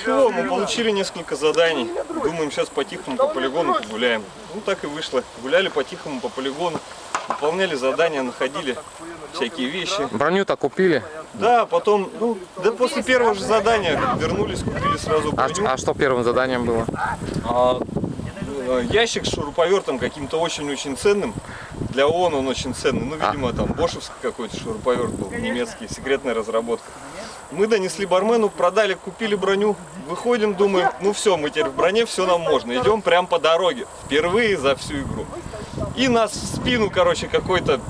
Все, мы получили несколько заданий. Думаем, сейчас по-тихому по полигону погуляем. Ну, так и вышло. Гуляли по-тихому по полигону, выполняли задания, находили всякие вещи. Броню-то купили. Да, потом, ну, да после первого же задания вернулись, купили сразу А, броню. а что первым заданием было? А, э, ящик с шуруповертом каким-то очень-очень ценным. Для ООН он очень ценный. Ну, видимо, там бошевский какой-то шуруповерт был, немецкий, секретная разработка. Мы донесли бармену, продали, купили броню. Выходим, думаем, ну все, мы теперь в броне, все нам можно. Идем прям по дороге. Впервые за всю игру. И нас в спину, короче, какой-то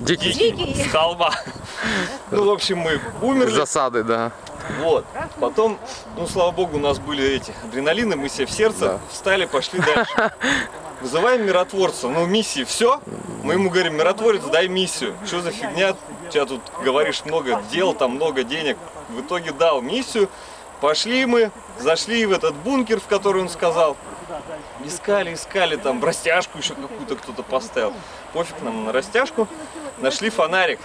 Дикий. дикий с холма. Ну, в общем, мы умерли. Засады, да. Вот. Потом, ну, слава богу, у нас были эти адреналины, мы себе в сердце Да. встали, пошли дальше. Вызываем миротворца. Ну, миссии все. Мы ему говорим, миротворец, дай миссию. Что за фигня? У тебя тут, говоришь, много дел, там много денег. В итоге дал миссию. Пошли мы, зашли в этот бункер, в который он сказал. Искали, искали, там растяжку еще какую-то кто-то поставил. Пофиг нам на растяжку. Нашли фонарик,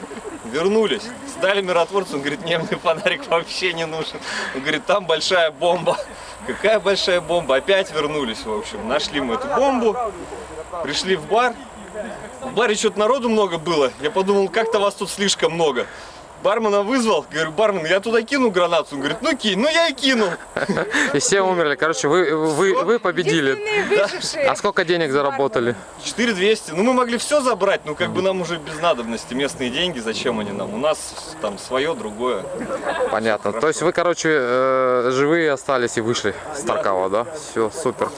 вернулись, сдали миротворцу, он говорит, мне мне фонарик вообще не нужен. Он говорит, там большая бомба. Какая большая бомба? Опять вернулись, в общем. Нашли мы эту бомбу, пришли в бар. В баре что-то народу много было. Я подумал, как-то вас тут слишком много. Бармена вызвал, говорю, бармен, я туда кину гранату. Он говорит, ну кинь, ну я и кинул. И все умерли. Короче, вы, вы, вы победили. Выжившие. А сколько денег заработали? 4200. Ну мы могли все забрать, но как бы нам уже без надобности. Местные деньги, зачем они нам? У нас там свое, другое. Понятно. То есть вы, короче, э, живые остались и вышли с Таркава, да? Все, супер.